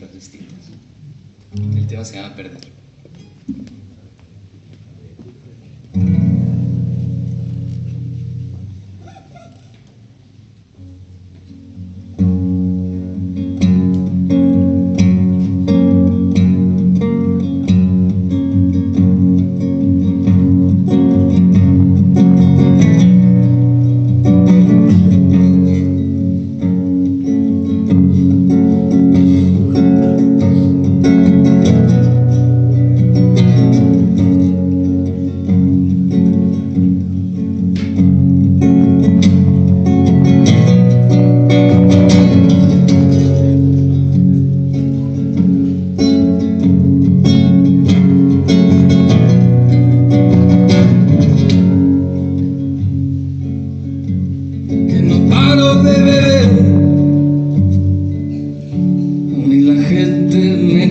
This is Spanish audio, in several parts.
dinámicas distintas. El tema se llama Perder.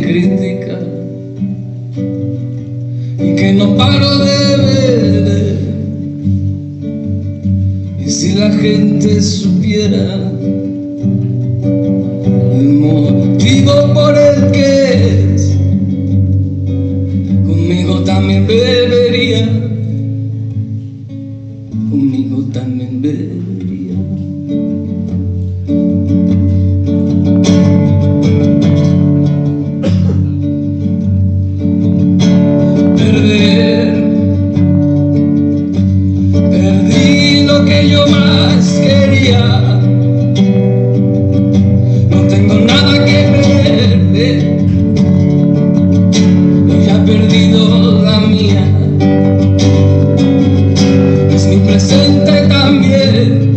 Me critica y que no paro de beber. Y si la gente supiera el motivo por el que es conmigo también bebería. Conmigo también bebería. No tengo nada que perder, ya he perdido la mía es mi presente también.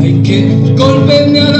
Ay, qué golpe me ha dado la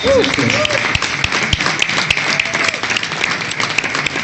Com.